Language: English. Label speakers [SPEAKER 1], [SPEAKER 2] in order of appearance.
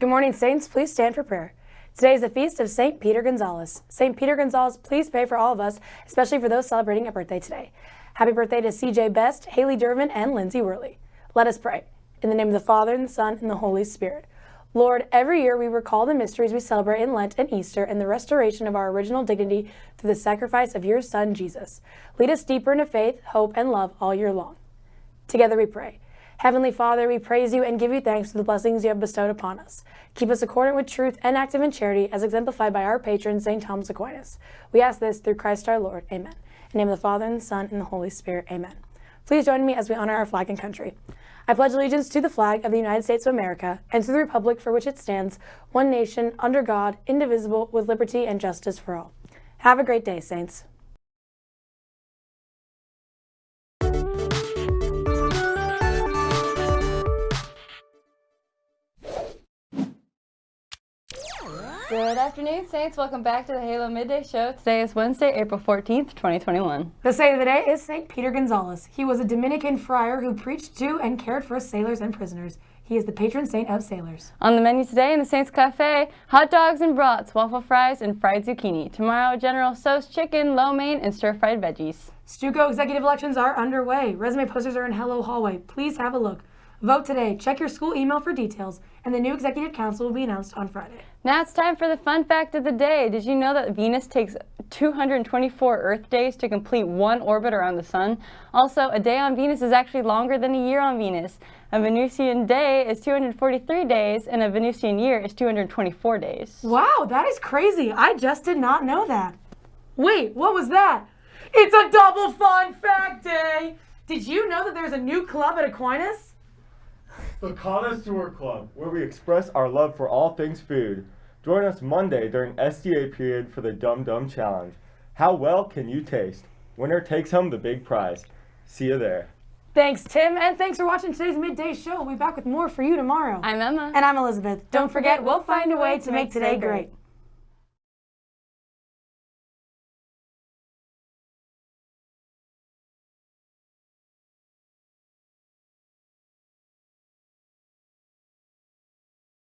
[SPEAKER 1] Good morning, Saints. Please stand for prayer. Today is the feast of St. Peter Gonzalez. St. Peter Gonzalez, please pray for all of us, especially for those celebrating a birthday today. Happy birthday to CJ Best, Haley Durbin, and Lindsay Worley. Let us pray. In the name of the Father, and the Son, and the Holy Spirit. Lord, every year we recall the mysteries we celebrate in Lent and Easter and the restoration of our original dignity through the sacrifice of your Son, Jesus. Lead us deeper into faith, hope, and love all year long. Together we pray. Heavenly Father, we praise you and give you thanks for the blessings you have bestowed upon us. Keep us accordant with truth and active in charity, as exemplified by our patron, St. Thomas Aquinas. We ask this through Christ our Lord. Amen. In the name of the Father, and the Son, and the Holy Spirit. Amen. Please join me as we honor our flag and country. I pledge allegiance to the flag of the United States of America and to the republic for which it stands, one nation, under God, indivisible, with liberty and justice for all. Have a great day, Saints.
[SPEAKER 2] Good afternoon, Saints. Welcome back to the Halo Midday Show. Today is Wednesday, April 14th, 2021.
[SPEAKER 1] The saint of the day is St. Peter Gonzalez. He was a Dominican friar who preached to and cared for sailors and prisoners. He is the patron saint of sailors.
[SPEAKER 2] On the menu today in the Saints Cafe, hot dogs and brats, waffle fries, and fried zucchini. Tomorrow, General Tso's chicken, lo mein, and stir-fried veggies.
[SPEAKER 1] Stuco executive elections are underway. Resume posters are in Hello Hallway. Please have a look. Vote today. Check your school email for details, and the new executive council will be announced on Friday.
[SPEAKER 2] Now it's time for the fun fact of the day. Did you know that Venus takes 224 Earth days to complete one orbit around the Sun? Also, a day on Venus is actually longer than a year on Venus. A Venusian day is 243 days, and a Venusian year is 224 days.
[SPEAKER 1] Wow, that is crazy. I just did not know that. Wait, what was that? It's a double fun fact day. Did you know that there's a new club at Aquinas?
[SPEAKER 3] The Connoisseur Club, where we express our love for all things food. Join us Monday during SDA period for the Dum Dum Challenge. How well can you taste? Winner takes home the big prize. See you there.
[SPEAKER 1] Thanks, Tim, and thanks for watching today's midday show. We'll be back with more for you tomorrow.
[SPEAKER 2] I'm Emma.
[SPEAKER 1] And I'm Elizabeth. Don't forget, we'll find a way to make today great.